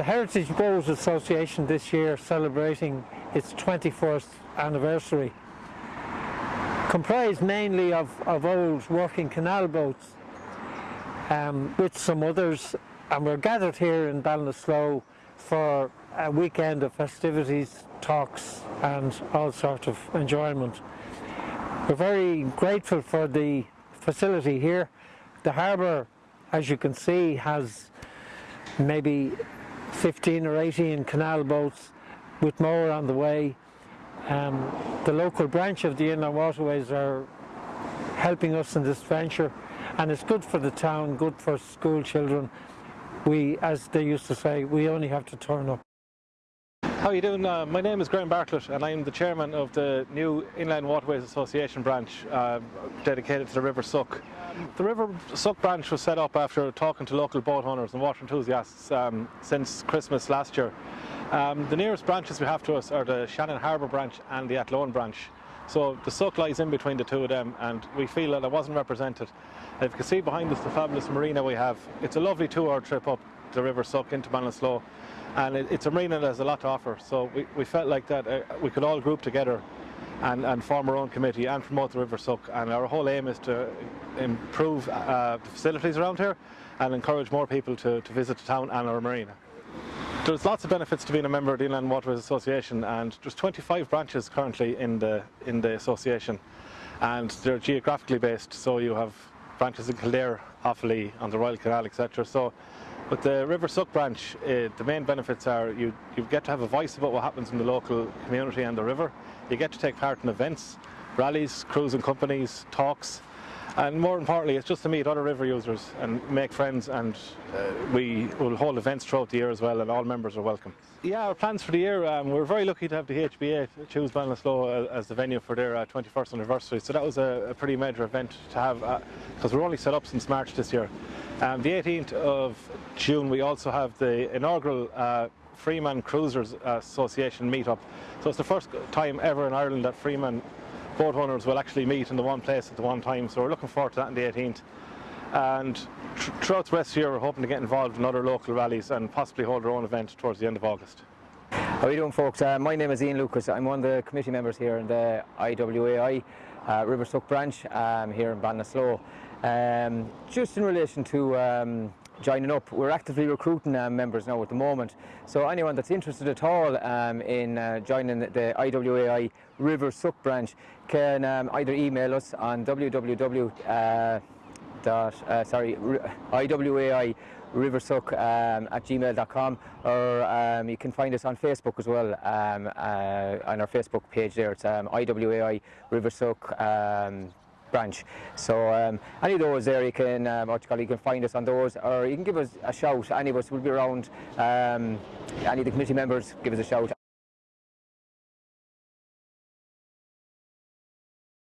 The Heritage Boat Association this year celebrating its 21st anniversary comprised mainly of, of old working canal boats um, with some others and we're gathered here in Ballinasloe for a weekend of festivities, talks and all sorts of enjoyment. We're very grateful for the facility here. The harbour, as you can see, has maybe 15 or 18 canal boats with more on the way. Um, the local branch of the Inland Waterways are helping us in this venture and it's good for the town, good for school children. We, as they used to say, we only have to turn up. How are you doing? Uh, my name is Graham Bartlett and I'm the chairman of the new Inland Waterways Association branch uh, dedicated to the River Suck. The River Suck branch was set up after talking to local boat owners and water enthusiasts um, since Christmas last year. Um, the nearest branches we have to us are the Shannon Harbour branch and the Athlone branch. So the Suck lies in between the two of them and we feel that it wasn't represented. If you can see behind us the fabulous marina we have, it's a lovely two-hour trip up the River Suck into Ballinasloe and it, it's a marina that has a lot to offer. So we, we felt like that uh, we could all group together and, and, form our own committee and promote the River Suck. And our whole aim is to improve uh, the facilities around here and encourage more people to, to visit the town and our marina. There's lots of benefits to being a member of the Inland Waterways Association and there's 25 branches currently in the, in the association and they're geographically based so you have branches in Kildare, Offaly, on the Royal Canal etc. So with the River Suck branch, uh, the main benefits are you, you get to have a voice about what happens in the local community and the river. You get to take part in events, rallies, cruising companies, talks, and more importantly, it's just to meet other river users and make friends and uh, we will hold events throughout the year as well and all members are welcome. Yeah, our plans for the year, um, we're very lucky to have the HBA choose Ballinasloe as the venue for their uh, 21st anniversary. So that was a, a pretty major event to have because uh, we're only set up since March this year. Um, the 18th of June we also have the inaugural uh, Freeman Cruisers Association meetup. So it's the first time ever in Ireland that Freeman boat owners will actually meet in the one place at the one time. So we're looking forward to that on the 18th. And throughout the rest of the year we're hoping to get involved in other local rallies and possibly hold our own event towards the end of August. How are you doing folks? Uh, my name is Ian Lucas. I'm one of the committee members here in the IWAI uh, River Suck branch um, here in Ballinasloe. Um, just in relation to um, joining up, we're actively recruiting um, members now at the moment. So anyone that's interested at all um, in uh, joining the IWAI River Suck branch can um, either email us on www. Uh, dot, uh, sorry, IWAI riversuck um, at gmail.com or um, you can find us on Facebook as well um, uh, on our Facebook page there. It's um, IWAI riversuck um, branch. So um, any of those there you can, um, what you, call, you can find us on those or you can give us a shout. Any of us will be around, um, any of the committee members give us a shout.